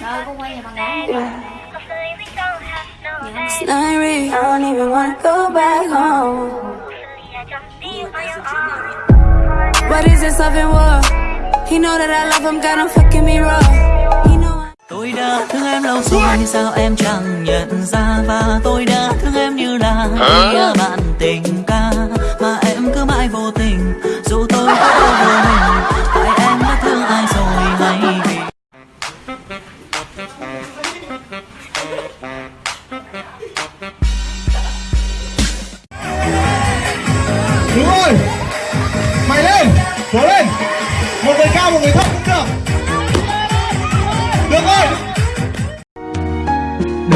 Rồi quay It's not real. I don't even wanna go back home. What is this love and war? He know that I love him, fucking me raw. I Tôi đã thương em lâu rồi sao em chẳng nhận ra Và tôi đã thương em như là nghĩa bạn tình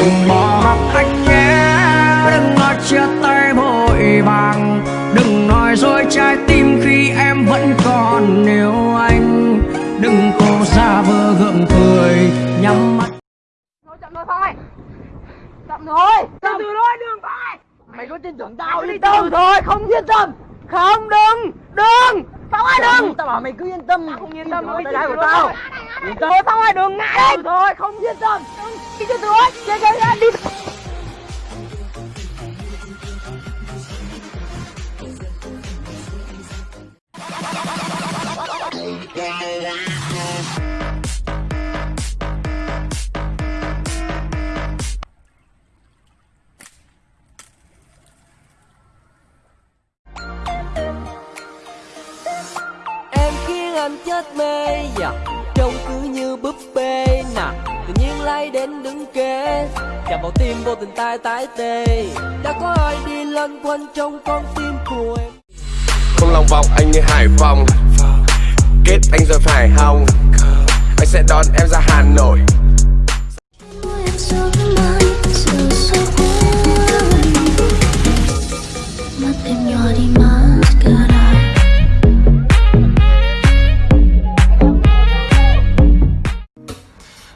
đừng bỏ mặc anh nhé đừng nói chia tay vội vàng đừng nói dối trái tim khi em vẫn còn yêu anh đừng cố giả vờ gượng cười nhắm mắt. Chậm rồi thôi chậm rồi từ từ thôi đường thôi mày có tin tưởng tao yên tâm thôi không yên tâm không đừng đừng sao ai đừng tao bảo mày cứ yên tâm không yên tâm. Tay lái của tao yên tâm ai đừng ngại thôi không yên tâm đi cho từ chơi chơi chạy đi. Em khiến anh chết mê dạ Trông cứ như búp bê. Tự nhiên lay đến đứng kế Chạm vào tim vô tình tai tái tê. Đã có ai đi lân quanh trong con tim của em? Không lòng vòng, anh như Hải Phòng. Kết anh rồi phải hồng Anh sẽ đón em ra Hà Nội.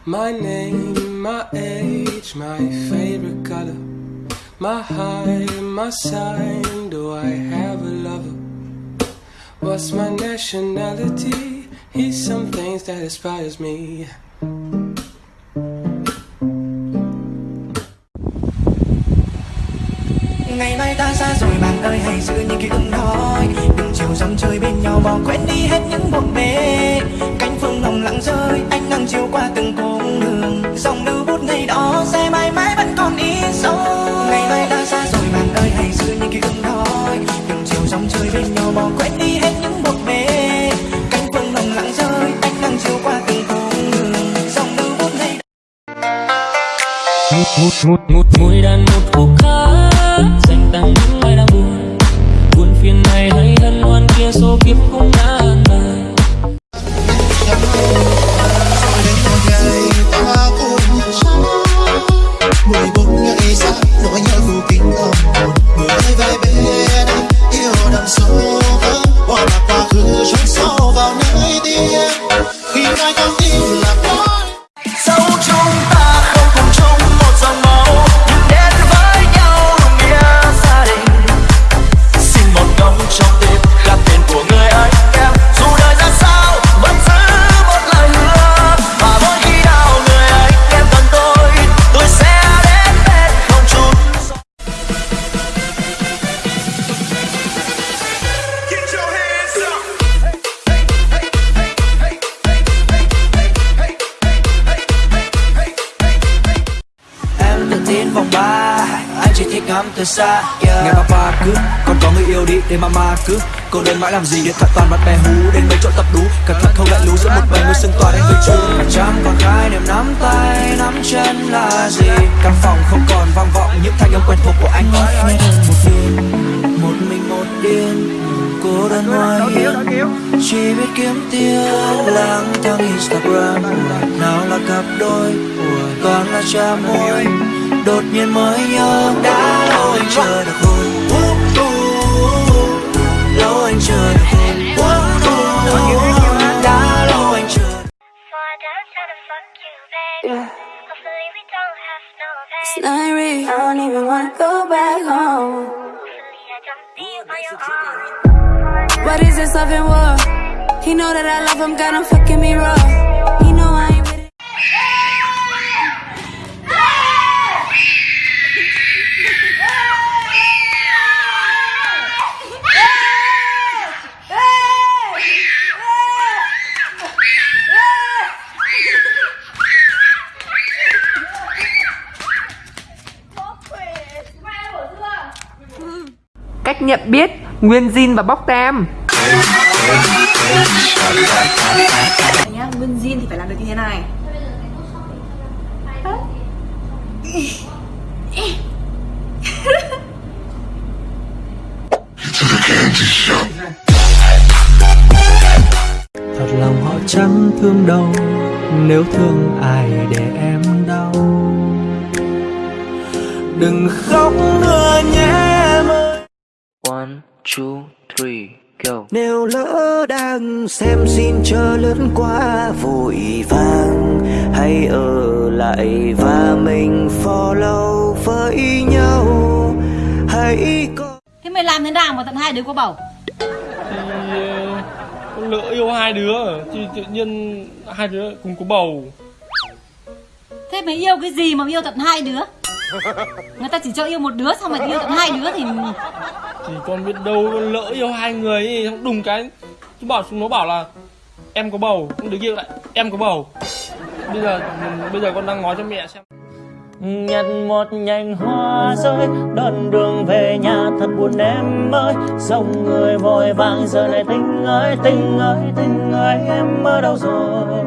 My name, my age, my favorite color My height, my sign, do I have a lover? What's my nationality? He's some things that inspires me Ngày mai ta xa rồi bạn ơi hãy giữ những ký ức thôi Đừng chiều dòng chơi bên nhau bỏ quên đi hết những buồn bề Cánh phương lòng lặng rơi anh nắng chiều qua từng cung ngày đó sẽ mãi mãi vẫn còn in sâu Ngày mai ta xa rồi bạn ơi hãy giữ những ký ức thôi Đừng chiều dòng chơi bên nhau bỏ quên đi hết những buồn bề. Cánh phương hồng lặng rơi anh nắng chiều qua từng cung đường. Dòng lưu bút ngày ngút ngút ngút ngút mùi đàn một khúc hát dành tặng những ai đang buồn buồn phiền này hay hân hoan kia số kiếp thích ngắm từ xa yeah. Nghe papa cứ Còn có người yêu đi để mama cứ. Cô đơn mãi làm gì điện thoại toàn bạn bè hú Đến mấy chỗ tập đú Cẩn thận không lại lú giữa một bầy người sưng tỏa đến với chú. Mà chẳng còn khái niệm nắm tay Nắm chân là gì? Căn phòng không còn vang vọng Những thanh âm quen thuộc của anh. Một điên Một mình một điên Cô đơn ngoài hiên Chỉ biết kiếm tiền Lang thang Instagram. Nào là cặp đôi Còn là cha môi Đột nhiên mới nhớ Đã lâu anh chờ được hôn Lâu anh chờ được hôn Đã lâu anh chờ It's not real. I don't even wanna go back home. What is this love and war? He know that I love him, got him fucking me raw. Cách nhận biết nguyên zin và bóc tem. nguyên zin thì phải làm được như thế này. Thật lòng họ chẳng thương đâu Nếu thương ai để em đau. Đừng khóc nữa nhé One, two, three, go. Nếu lỡ đang xem xin chờ lướt qua vội vàng Hãy ở lại và mình follow với nhau Hãy có Thế mày làm thế nào mà tận hai đứa có bầu? Con lỡ yêu hai đứa thì tự nhiên hai đứa cùng có bầu Thế mày yêu cái gì mà yêu tận hai đứa? Người ta chỉ cho yêu một đứa sao mà yêu tận hai đứa thì thì con biết đâu con lỡ yêu hai người ấy, xong đùng cái chúng bảo chúng nó bảo là em có bầu con đứa kia lại em có bầu. Bây giờ bây giờ con đang nói cho mẹ xem. Nhặt một nhành hoa rơi đoạn đường về nhà thật buồn em ơi. Dòng người vội vàng giờ này tình ơi tình ơi tình ơi em ở đâu rồi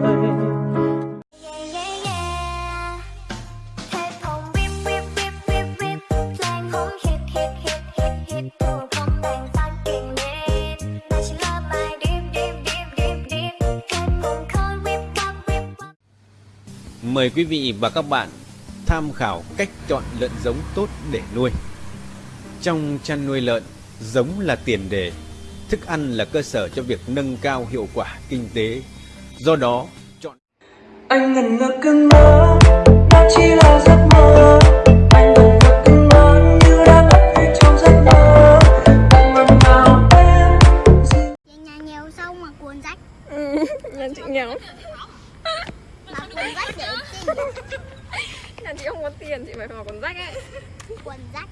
Mời quý vị và các bạn tham khảo cách chọn lợn giống tốt để nuôi. Trong chăn nuôi lợn, giống là tiền đề, thức ăn là cơ sở cho việc nâng cao hiệu quả kinh tế. Do đó, chọn Anh ngần ngơ cơn mơ, Nhà chị không có tiền, chị phải mặc quần rách ấy. Quần rách.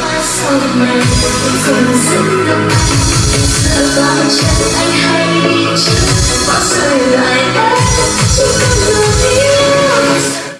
Hãy subscribe cho kênh Ghiền Mì Gõ Để không bỏ lỡ những video hấp dẫn